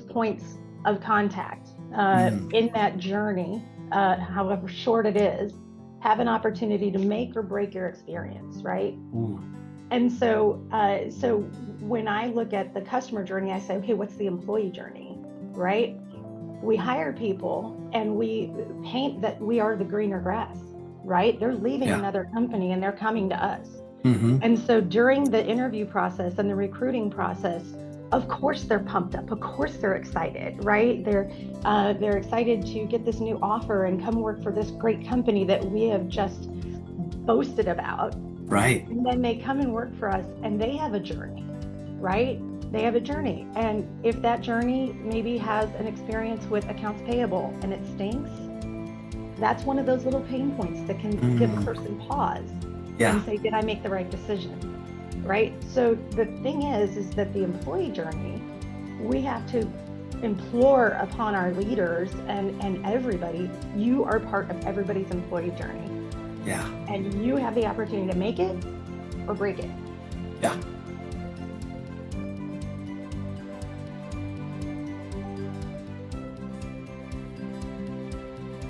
points of contact uh, Mhm. in that journey, uh, however short it is, have an opportunity to make or break your experience, right? Ooh. And so, uh, so when I look at the customer journey, I say, okay, what's the employee journey, right? We hire people and we paint that we are the greener grass, right? They're leaving Yeah. another company and they're coming to us. hmm And so during the interview process and the recruiting process, of course they're pumped up. Of course they're excited, right? They're uh, they're excited to get this new offer and come work for this great company that we have just boasted about. Right. And then they come and work for us and they have a journey, right? They have a journey. And if that journey maybe has an experience with accounts payable and it stinks, that's one of those little pain points that can give a Mhm. person pause Yeah. and say, did I make the right decision? Right? So the thing is, is that the employee journey, we have to implore upon our leaders and, and everybody, you are part of everybody's employee journey Yeah. and you have the opportunity to make it or break it. Yeah.